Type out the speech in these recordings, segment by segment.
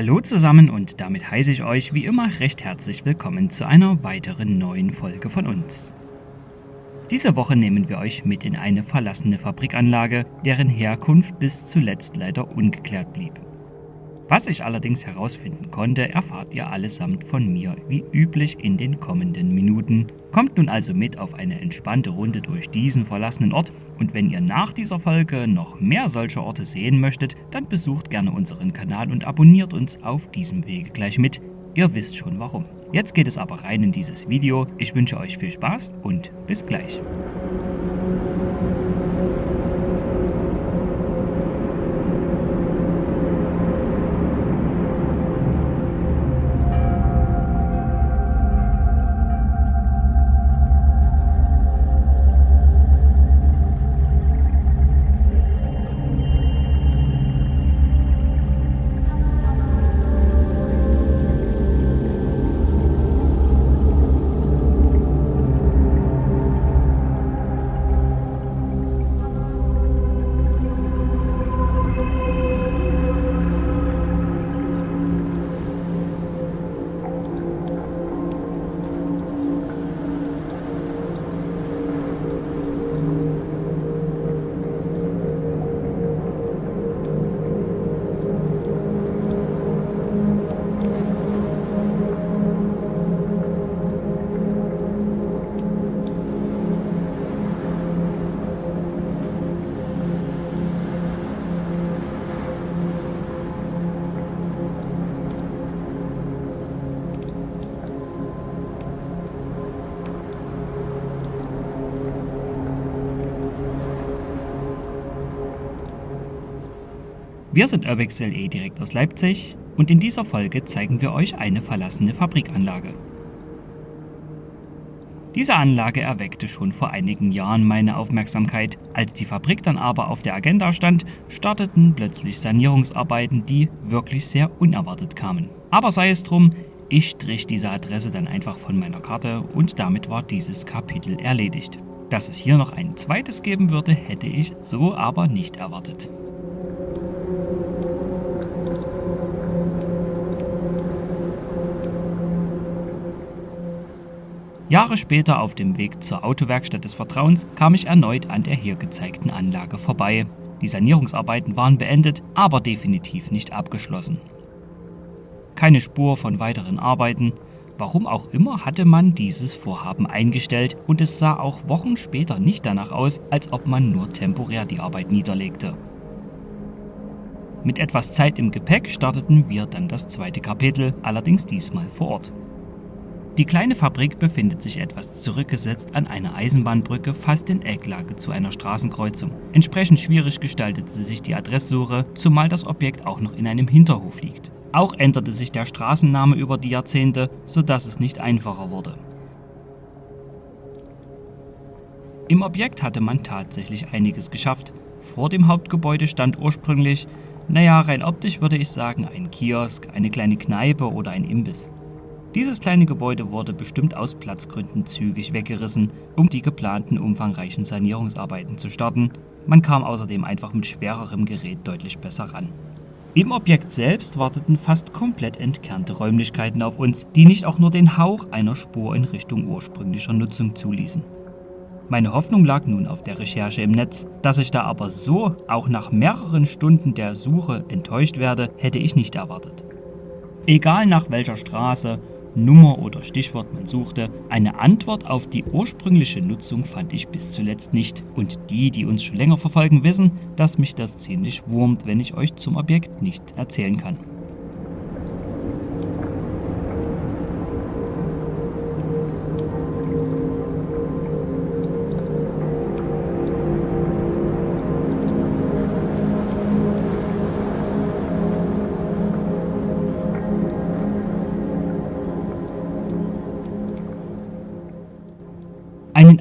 Hallo zusammen und damit heiße ich euch wie immer recht herzlich willkommen zu einer weiteren neuen Folge von uns. Diese Woche nehmen wir euch mit in eine verlassene Fabrikanlage, deren Herkunft bis zuletzt leider ungeklärt blieb. Was ich allerdings herausfinden konnte, erfahrt ihr allesamt von mir, wie üblich in den kommenden Minuten. Kommt nun also mit auf eine entspannte Runde durch diesen verlassenen Ort und wenn ihr nach dieser Folge noch mehr solcher Orte sehen möchtet, dann besucht gerne unseren Kanal und abonniert uns auf diesem Wege gleich mit. Ihr wisst schon warum. Jetzt geht es aber rein in dieses Video. Ich wünsche euch viel Spaß und bis gleich. Wir sind Urbex.LE direkt aus Leipzig und in dieser Folge zeigen wir euch eine verlassene Fabrikanlage. Diese Anlage erweckte schon vor einigen Jahren meine Aufmerksamkeit. Als die Fabrik dann aber auf der Agenda stand, starteten plötzlich Sanierungsarbeiten, die wirklich sehr unerwartet kamen. Aber sei es drum, ich strich diese Adresse dann einfach von meiner Karte und damit war dieses Kapitel erledigt. Dass es hier noch ein zweites geben würde, hätte ich so aber nicht erwartet. Jahre später auf dem Weg zur Autowerkstatt des Vertrauens kam ich erneut an der hier gezeigten Anlage vorbei. Die Sanierungsarbeiten waren beendet, aber definitiv nicht abgeschlossen. Keine Spur von weiteren Arbeiten. Warum auch immer hatte man dieses Vorhaben eingestellt und es sah auch Wochen später nicht danach aus, als ob man nur temporär die Arbeit niederlegte. Mit etwas Zeit im Gepäck starteten wir dann das zweite Kapitel, allerdings diesmal vor Ort. Die kleine Fabrik befindet sich etwas zurückgesetzt an einer Eisenbahnbrücke fast in Ecklage zu einer Straßenkreuzung. Entsprechend schwierig gestaltete sich die Adresssuche, zumal das Objekt auch noch in einem Hinterhof liegt. Auch änderte sich der Straßenname über die Jahrzehnte, sodass es nicht einfacher wurde. Im Objekt hatte man tatsächlich einiges geschafft. Vor dem Hauptgebäude stand ursprünglich, naja, rein optisch würde ich sagen, ein Kiosk, eine kleine Kneipe oder ein Imbiss. Dieses kleine Gebäude wurde bestimmt aus Platzgründen zügig weggerissen, um die geplanten umfangreichen Sanierungsarbeiten zu starten. Man kam außerdem einfach mit schwererem Gerät deutlich besser ran. Im Objekt selbst warteten fast komplett entkernte Räumlichkeiten auf uns, die nicht auch nur den Hauch einer Spur in Richtung ursprünglicher Nutzung zuließen. Meine Hoffnung lag nun auf der Recherche im Netz. Dass ich da aber so, auch nach mehreren Stunden der Suche, enttäuscht werde, hätte ich nicht erwartet. Egal nach welcher Straße, Nummer oder Stichwort man suchte, eine Antwort auf die ursprüngliche Nutzung fand ich bis zuletzt nicht. Und die, die uns schon länger verfolgen, wissen, dass mich das ziemlich wurmt, wenn ich euch zum Objekt nichts erzählen kann.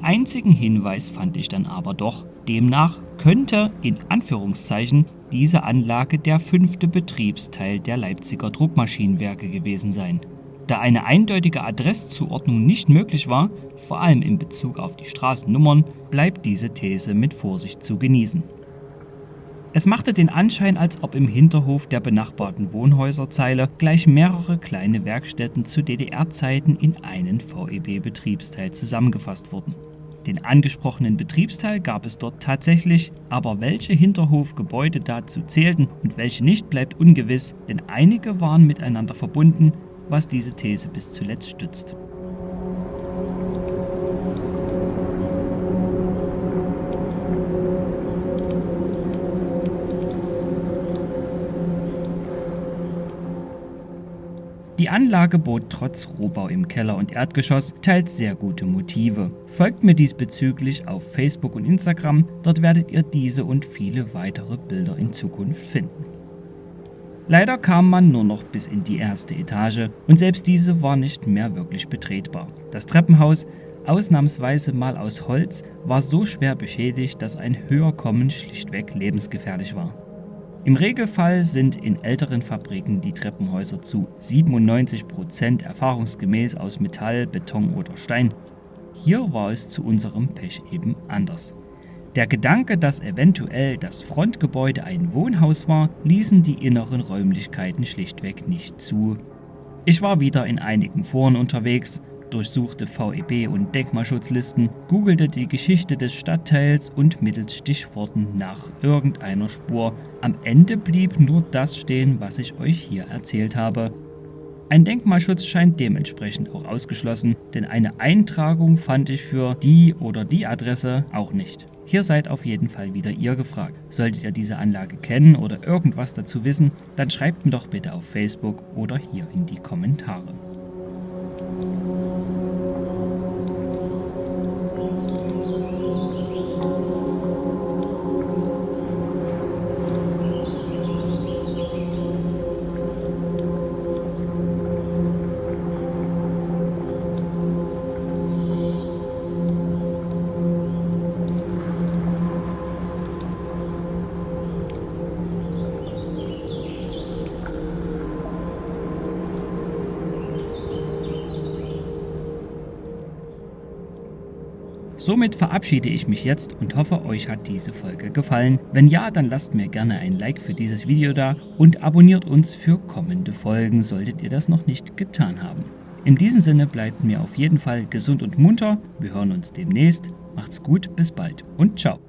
Einzigen Hinweis fand ich dann aber doch. Demnach könnte in Anführungszeichen diese Anlage der fünfte Betriebsteil der Leipziger Druckmaschinenwerke gewesen sein. Da eine eindeutige Adresszuordnung nicht möglich war, vor allem in Bezug auf die Straßennummern, bleibt diese These mit Vorsicht zu genießen. Es machte den Anschein, als ob im Hinterhof der benachbarten Wohnhäuserzeile gleich mehrere kleine Werkstätten zu DDR-Zeiten in einen VEB-Betriebsteil zusammengefasst wurden. Den angesprochenen Betriebsteil gab es dort tatsächlich, aber welche Hinterhofgebäude dazu zählten und welche nicht, bleibt ungewiss, denn einige waren miteinander verbunden, was diese These bis zuletzt stützt. Die Anlage bot trotz Rohbau im Keller und Erdgeschoss teils sehr gute Motive. Folgt mir diesbezüglich auf Facebook und Instagram, dort werdet ihr diese und viele weitere Bilder in Zukunft finden. Leider kam man nur noch bis in die erste Etage und selbst diese war nicht mehr wirklich betretbar. Das Treppenhaus, ausnahmsweise mal aus Holz, war so schwer beschädigt, dass ein Höherkommen schlichtweg lebensgefährlich war. Im Regelfall sind in älteren Fabriken die Treppenhäuser zu 97% erfahrungsgemäß aus Metall, Beton oder Stein. Hier war es zu unserem Pech eben anders. Der Gedanke, dass eventuell das Frontgebäude ein Wohnhaus war, ließen die inneren Räumlichkeiten schlichtweg nicht zu. Ich war wieder in einigen Foren unterwegs, durchsuchte VEB und Denkmalschutzlisten, googelte die Geschichte des Stadtteils und mittels Stichworten nach irgendeiner Spur. Am Ende blieb nur das stehen, was ich euch hier erzählt habe. Ein Denkmalschutz scheint dementsprechend auch ausgeschlossen, denn eine Eintragung fand ich für die oder die Adresse auch nicht. Hier seid auf jeden Fall wieder ihr gefragt. Solltet ihr diese Anlage kennen oder irgendwas dazu wissen, dann schreibt mir doch bitte auf Facebook oder hier in die Kommentare. Somit verabschiede ich mich jetzt und hoffe, euch hat diese Folge gefallen. Wenn ja, dann lasst mir gerne ein Like für dieses Video da und abonniert uns für kommende Folgen, solltet ihr das noch nicht getan haben. In diesem Sinne bleibt mir auf jeden Fall gesund und munter. Wir hören uns demnächst. Macht's gut, bis bald und ciao.